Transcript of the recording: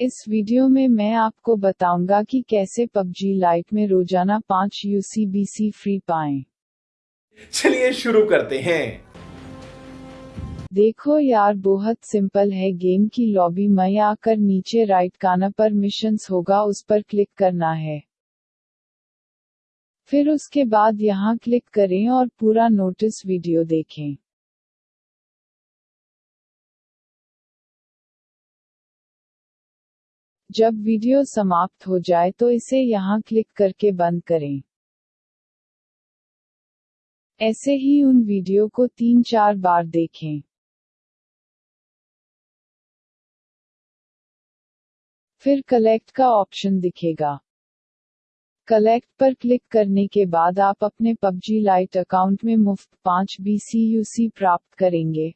इस वीडियो में मैं आपको बताऊँगा कि कैसे पबजी लाइट में रोज़ाना पाँच यूसीबीसी फ्री पाएँ। चलिए शुरू करते हैं। देखो यार बहुत सिंपल है गेम की लॉबी में आकर नीचे राइट काना पर मिशंस होगा उस पर क्लिक करना है। फिर उसके बाद यहाँ क्लिक करें और पूरा नोटिस वीडियो देखें। जब वीडियो समाप्त हो जाए तो इसे यहाँ क्लिक करके बंद करें। ऐसे ही उन वीडियो को तीन चार बार देखें। फिर कलेक्ट का ऑप्शन दिखेगा। कलेक्ट पर क्लिक करने के बाद आप अपने पबजी लाइट अकाउंट में मुफ़्त पाँच BCUC प्राप्त करेंगे।